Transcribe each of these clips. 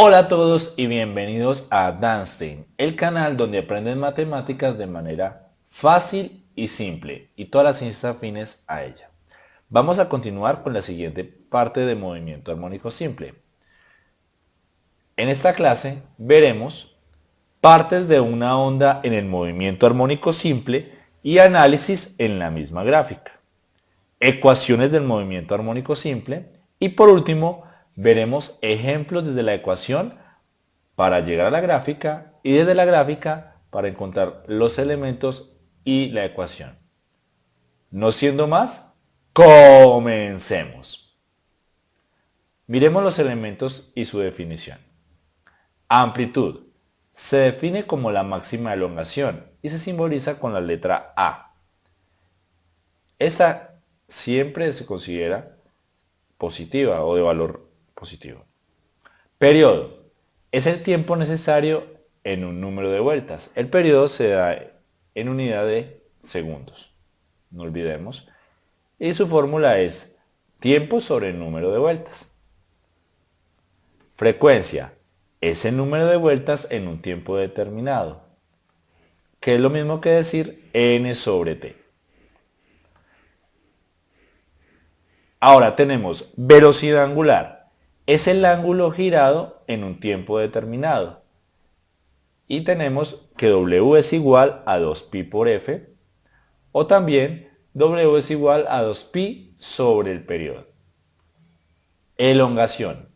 Hola a todos y bienvenidos a Danstein, el canal donde aprenden matemáticas de manera fácil y simple y todas las ciencias afines a ella. Vamos a continuar con la siguiente parte de movimiento armónico simple. En esta clase veremos partes de una onda en el movimiento armónico simple y análisis en la misma gráfica, ecuaciones del movimiento armónico simple y por último veremos ejemplos desde la ecuación para llegar a la gráfica y desde la gráfica para encontrar los elementos y la ecuación. No siendo más, comencemos. Miremos los elementos y su definición. Amplitud. Se define como la máxima elongación y se simboliza con la letra A. Esta siempre se considera positiva o de valor positivo. Periodo. Es el tiempo necesario en un número de vueltas. El periodo se da en unidad de segundos. No olvidemos. Y su fórmula es tiempo sobre el número de vueltas. Frecuencia. Es el número de vueltas en un tiempo determinado. Que es lo mismo que decir n sobre t. Ahora tenemos velocidad angular es el ángulo girado en un tiempo determinado. Y tenemos que W es igual a 2pi por F, o también W es igual a 2pi sobre el periodo. Elongación.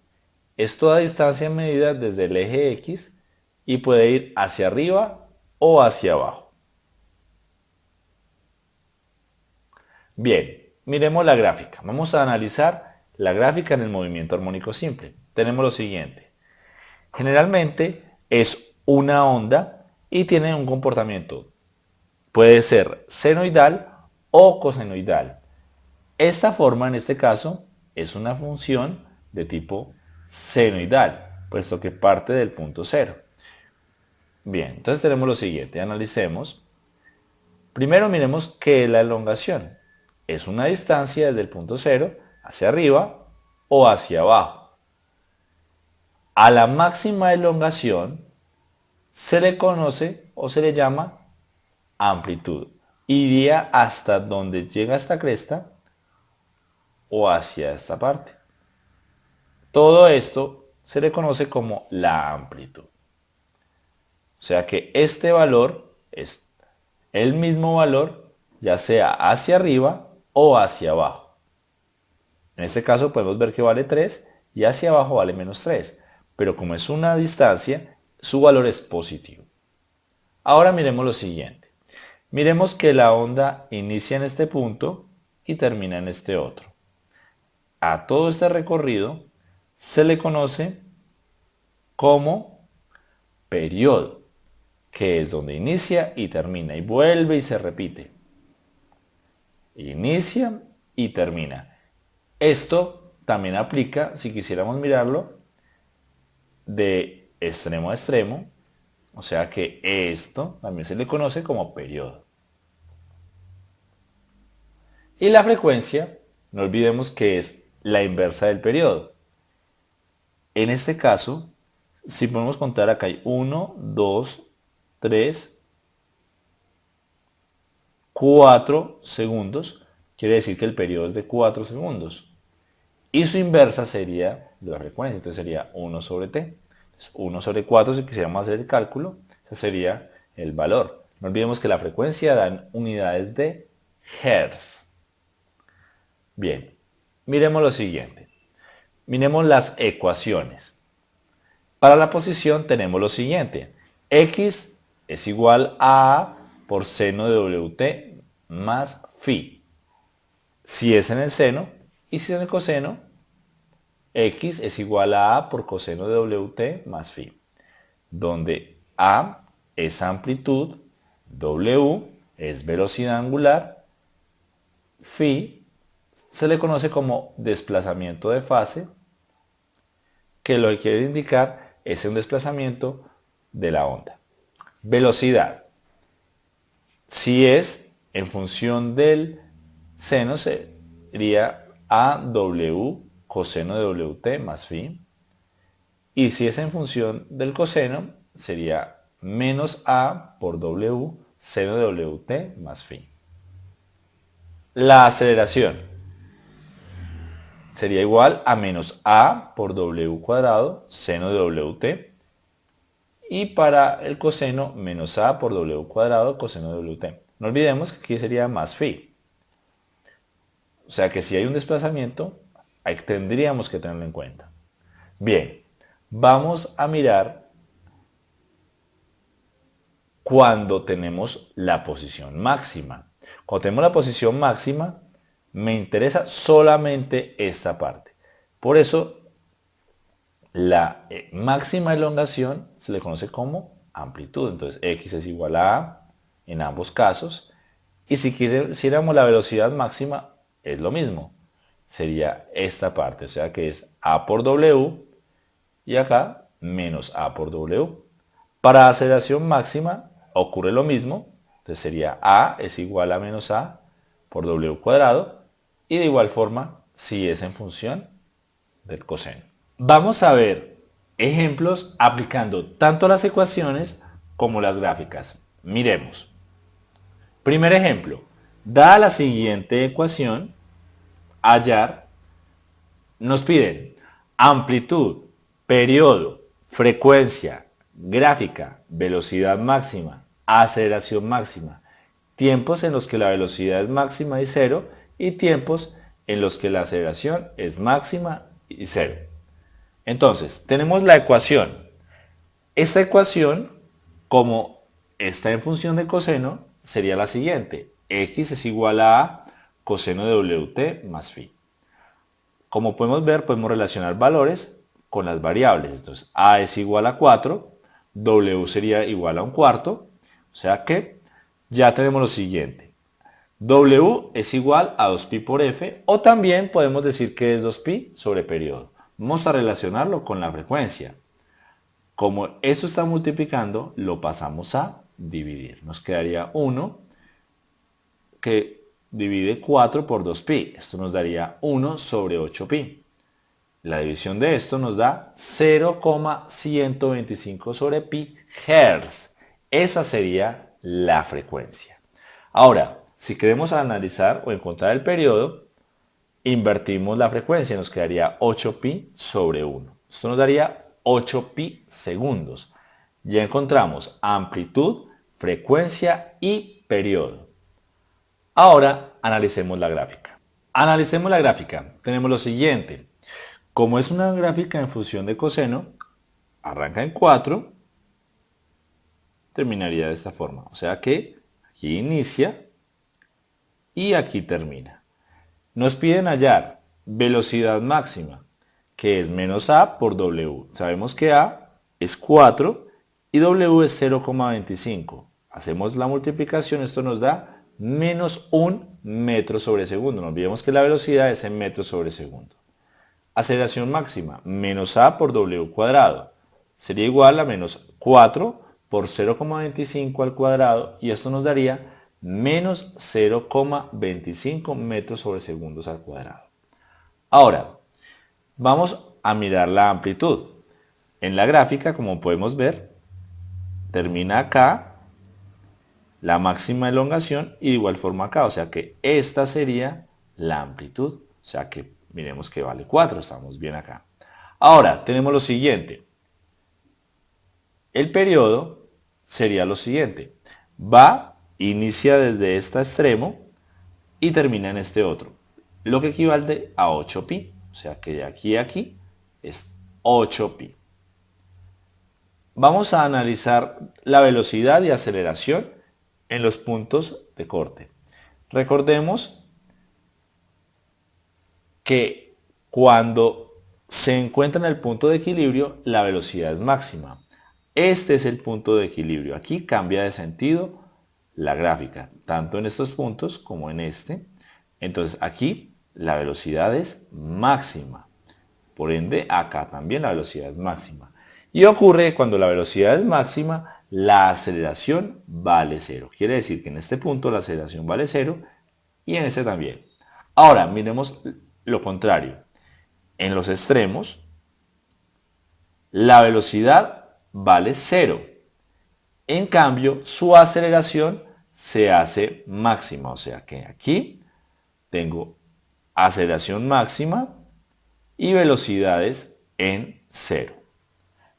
Es toda distancia medida desde el eje X y puede ir hacia arriba o hacia abajo. Bien, miremos la gráfica. Vamos a analizar la gráfica en el movimiento armónico simple. Tenemos lo siguiente. Generalmente es una onda y tiene un comportamiento. Puede ser senoidal o cosenoidal. Esta forma en este caso es una función de tipo senoidal, puesto que parte del punto cero. Bien, entonces tenemos lo siguiente, analicemos. Primero miremos qué es la elongación. Es una distancia desde el punto cero hacia arriba o hacia abajo. A la máxima elongación se le conoce o se le llama amplitud. Iría hasta donde llega esta cresta o hacia esta parte. Todo esto se le conoce como la amplitud. O sea que este valor es el mismo valor ya sea hacia arriba o hacia abajo. En este caso podemos ver que vale 3 y hacia abajo vale menos 3. Pero como es una distancia, su valor es positivo. Ahora miremos lo siguiente. Miremos que la onda inicia en este punto y termina en este otro. A todo este recorrido se le conoce como periodo, que es donde inicia y termina y vuelve y se repite. Inicia y termina. Esto también aplica, si quisiéramos mirarlo, de extremo a extremo, o sea que esto también se le conoce como periodo. Y la frecuencia, no olvidemos que es la inversa del periodo. En este caso, si podemos contar acá hay 1, 2, 3, 4 segundos, quiere decir que el periodo es de 4 segundos. Y su inversa sería la frecuencia, entonces sería 1 sobre t. 1 sobre 4, si quisiéramos hacer el cálculo, sería el valor. No olvidemos que la frecuencia dan unidades de Hertz. Bien, miremos lo siguiente. Miremos las ecuaciones. Para la posición tenemos lo siguiente. X es igual a por seno de WT más phi. Si es en el seno, y si en el coseno, x es igual a a por coseno de wt más phi, donde a es amplitud, w es velocidad angular, phi se le conoce como desplazamiento de fase, que lo que quiere indicar es un desplazamiento de la onda. Velocidad. Si es en función del seno, sería a W coseno de WT más phi. Y si es en función del coseno, sería menos a por w seno de wt más phi. La aceleración sería igual a menos a por w cuadrado seno de wt y para el coseno menos a por w cuadrado coseno de wt. No olvidemos que aquí sería más phi. O sea que si hay un desplazamiento, ahí tendríamos que tenerlo en cuenta. Bien, vamos a mirar cuando tenemos la posición máxima. Cuando tenemos la posición máxima, me interesa solamente esta parte. Por eso, la eh, máxima elongación se le conoce como amplitud. Entonces, x es igual a a en ambos casos. Y si quisiéramos la velocidad máxima, es lo mismo. Sería esta parte, o sea que es a por w y acá menos a por w. Para aceleración máxima ocurre lo mismo, entonces sería a es igual a menos a por w cuadrado y de igual forma si es en función del coseno. Vamos a ver ejemplos aplicando tanto las ecuaciones como las gráficas. Miremos. Primer ejemplo. Dada la siguiente ecuación, hallar, nos piden amplitud, periodo, frecuencia, gráfica, velocidad máxima, aceleración máxima, tiempos en los que la velocidad es máxima y cero y tiempos en los que la aceleración es máxima y cero. Entonces, tenemos la ecuación. Esta ecuación, como está en función del coseno, sería la siguiente. X es igual a coseno de WT más phi. Como podemos ver, podemos relacionar valores con las variables. Entonces, A es igual a 4, W sería igual a un cuarto, o sea que ya tenemos lo siguiente. W es igual a 2pi por f, o también podemos decir que es 2pi sobre periodo. Vamos a relacionarlo con la frecuencia. Como eso está multiplicando, lo pasamos a dividir. Nos quedaría 1 que divide 4 por 2pi. Esto nos daría 1 sobre 8pi. La división de esto nos da 0,125 sobre pi hertz. Esa sería la frecuencia. Ahora, si queremos analizar o encontrar el periodo, invertimos la frecuencia. Nos quedaría 8pi sobre 1. Esto nos daría 8pi segundos. Ya encontramos amplitud, frecuencia y periodo. Ahora analicemos la gráfica. Analicemos la gráfica. Tenemos lo siguiente. Como es una gráfica en función de coseno, arranca en 4, terminaría de esta forma. O sea que aquí inicia y aquí termina. Nos piden hallar velocidad máxima, que es menos a por w. Sabemos que a es 4 y w es 0,25. Hacemos la multiplicación, esto nos da menos 1 metro sobre segundo. No olvidemos que la velocidad es en metros sobre segundo. Aceleración máxima, menos a por w cuadrado. Sería igual a menos 4 por 0,25 al cuadrado y esto nos daría menos 0,25 metros sobre segundos al cuadrado. Ahora, vamos a mirar la amplitud. En la gráfica, como podemos ver, termina acá la máxima elongación y de igual forma acá. O sea que esta sería la amplitud. O sea que Miremos que vale 4, estamos bien acá. Ahora, tenemos lo siguiente. El periodo sería lo siguiente. Va, inicia desde este extremo y termina en este otro. Lo que equivale a 8pi. O sea que de aquí a aquí es 8pi. Vamos a analizar la velocidad y aceleración en los puntos de corte. Recordemos que cuando se encuentra en el punto de equilibrio, la velocidad es máxima. Este es el punto de equilibrio. Aquí cambia de sentido la gráfica, tanto en estos puntos como en este. Entonces aquí la velocidad es máxima. Por ende, acá también la velocidad es máxima. Y ocurre cuando la velocidad es máxima, la aceleración vale cero. Quiere decir que en este punto la aceleración vale cero y en este también. Ahora, miremos lo contrario. En los extremos, la velocidad vale 0. En cambio, su aceleración se hace máxima, o sea que aquí tengo aceleración máxima y velocidades en 0.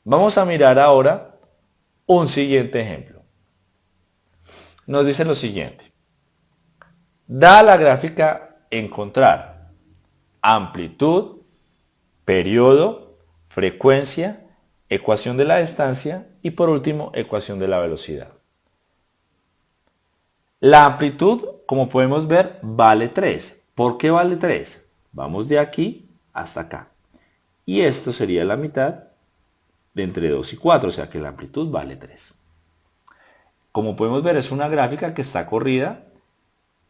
Vamos a mirar ahora un siguiente ejemplo. Nos dice lo siguiente. Da la gráfica encontrar amplitud, periodo, frecuencia, ecuación de la distancia y por último ecuación de la velocidad. La amplitud, como podemos ver, vale 3. ¿Por qué vale 3? Vamos de aquí hasta acá. Y esto sería la mitad de entre 2 y 4, o sea que la amplitud vale 3. Como podemos ver, es una gráfica que está corrida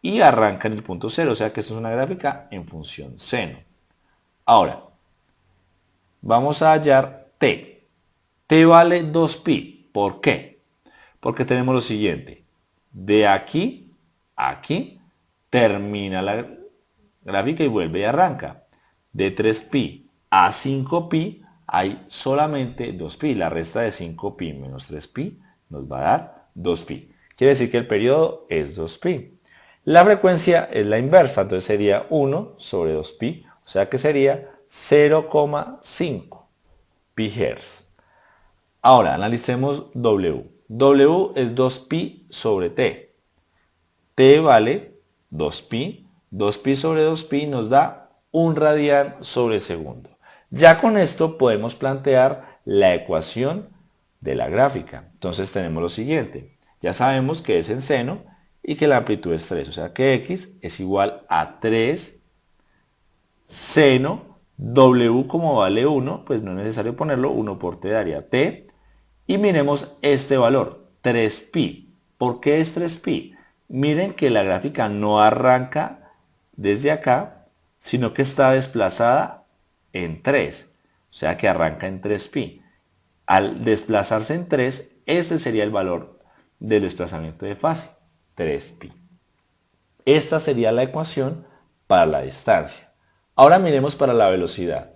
y arranca en el punto 0, o sea que esto es una gráfica en función seno. Ahora, vamos a hallar t. t vale 2pi. ¿Por qué? Porque tenemos lo siguiente. De aquí a aquí termina la gráfica y vuelve y arranca. De 3pi a 5pi hay solamente 2pi. La resta de 5pi menos 3pi nos va a dar 2pi. Quiere decir que el periodo es 2pi. La frecuencia es la inversa, entonces sería 1 sobre 2pi, o sea que sería 0,5 pi Hz. Ahora analicemos W. W es 2pi sobre T. T vale 2pi. 2pi sobre 2pi nos da 1 radian sobre segundo. Ya con esto podemos plantear la ecuación de la gráfica. Entonces tenemos lo siguiente. Ya sabemos que es en seno y que la amplitud es 3. O sea que x es igual a 3 seno w como vale 1, pues no es necesario ponerlo, 1 por t daría t. Y miremos este valor, 3pi. ¿Por qué es 3pi? Miren que la gráfica no arranca desde acá, sino que está desplazada en 3. O sea que arranca en 3pi. Al desplazarse en 3, este sería el valor del desplazamiento de fase, 3pi. Esta sería la ecuación para la distancia. Ahora miremos para la velocidad.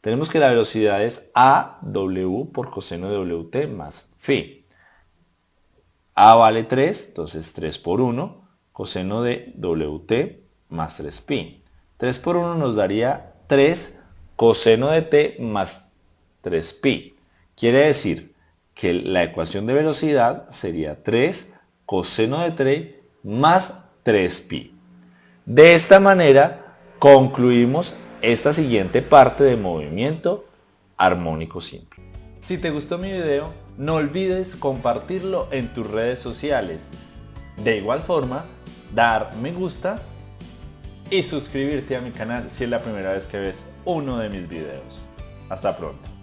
Tenemos que la velocidad es AW por coseno de WT más phi. A vale 3, entonces 3 por 1, coseno de WT más 3pi. 3 por 1 nos daría 3 coseno de t más 3pi. Quiere decir que la ecuación de velocidad sería 3 coseno de 3 más 3pi. De esta manera concluimos esta siguiente parte de movimiento armónico simple. Si te gustó mi video, no olvides compartirlo en tus redes sociales. De igual forma, dar me gusta y suscribirte a mi canal si es la primera vez que ves uno de mis videos. Hasta pronto.